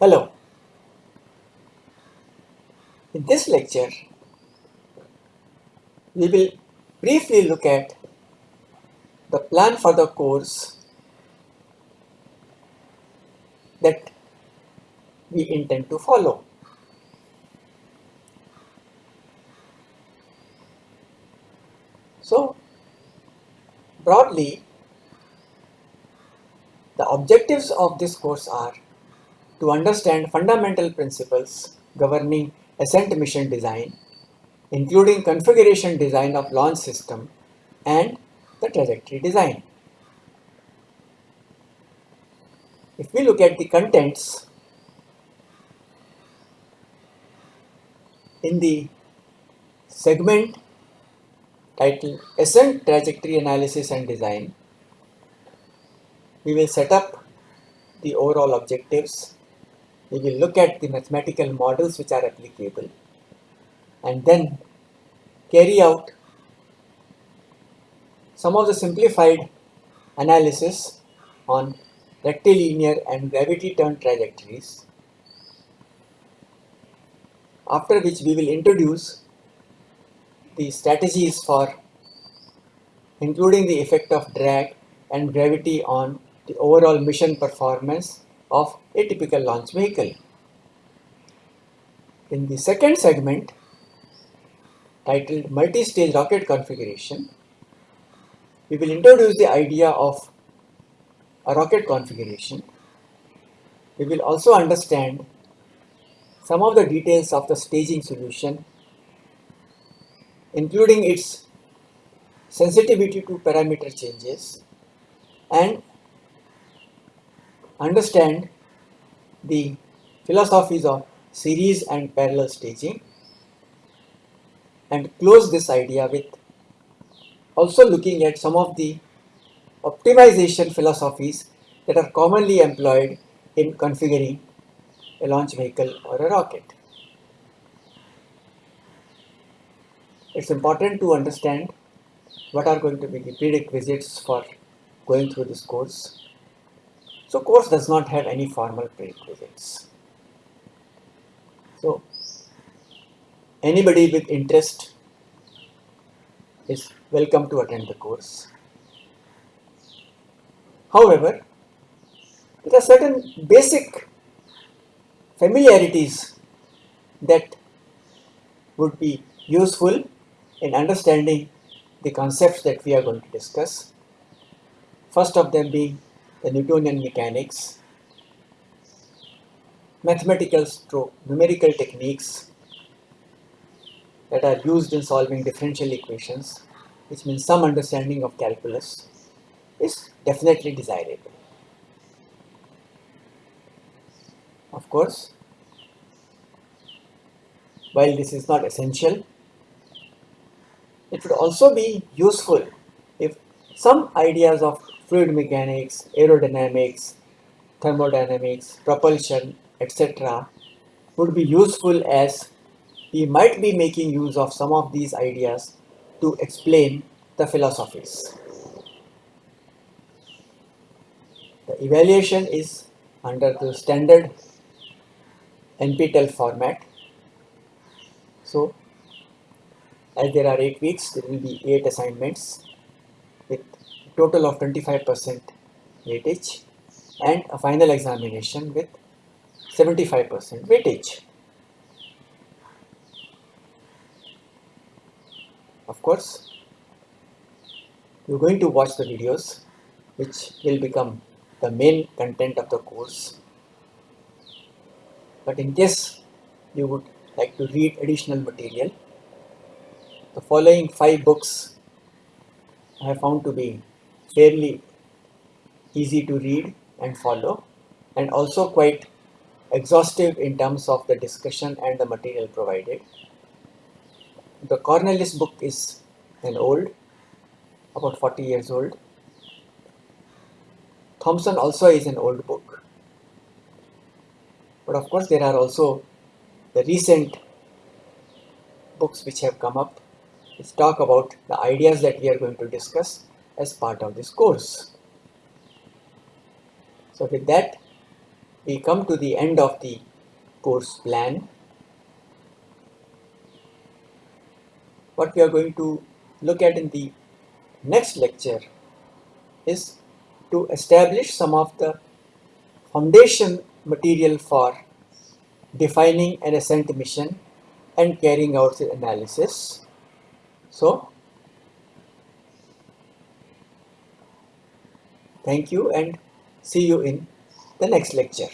Hello. In this lecture, we will briefly look at the plan for the course that we intend to follow. So, broadly, the objectives of this course are to understand fundamental principles governing ascent mission design, including configuration design of launch system and the trajectory design. If we look at the contents in the segment titled Ascent Trajectory Analysis and Design, we will set up the overall objectives. We will look at the mathematical models which are applicable and then carry out some of the simplified analysis on rectilinear and gravity turn trajectories after which we will introduce the strategies for including the effect of drag and gravity on the overall mission performance of a typical launch vehicle. In the second segment, titled Multi-Stage Rocket Configuration, we will introduce the idea of a rocket configuration. We will also understand some of the details of the staging solution, including its sensitivity to parameter changes and understand the philosophies of series and parallel staging and close this idea with also looking at some of the optimization philosophies that are commonly employed in configuring a launch vehicle or a rocket. It's important to understand what are going to be the prerequisites for going through this course so course does not have any formal prerequisites. So anybody with interest is welcome to attend the course. However, there are certain basic familiarities that would be useful in understanding the concepts that we are going to discuss. First of them being the Newtonian mechanics, mathematical stroke numerical techniques that are used in solving differential equations, which means some understanding of calculus, is definitely desirable. Of course, while this is not essential, it would also be useful if some ideas of fluid mechanics, aerodynamics, thermodynamics, propulsion, etc. would be useful as we might be making use of some of these ideas to explain the philosophies. The evaluation is under the standard NPTEL format. So, as there are 8 weeks, there will be 8 assignments with total of 25% weightage and a final examination with 75% weightage. Of course, you're going to watch the videos which will become the main content of the course. But in case you would like to read additional material, the following five books I have found to be fairly easy to read and follow and also quite exhaustive in terms of the discussion and the material provided. The Cornelisse book is an old, about 40 years old. Thomson also is an old book. But of course, there are also the recent books which have come up which talk about the ideas that we are going to discuss as part of this course. So with that, we come to the end of the course plan. What we are going to look at in the next lecture is to establish some of the foundation material for defining an ascent mission and carrying out the analysis. So, thank you and see you in the next lecture.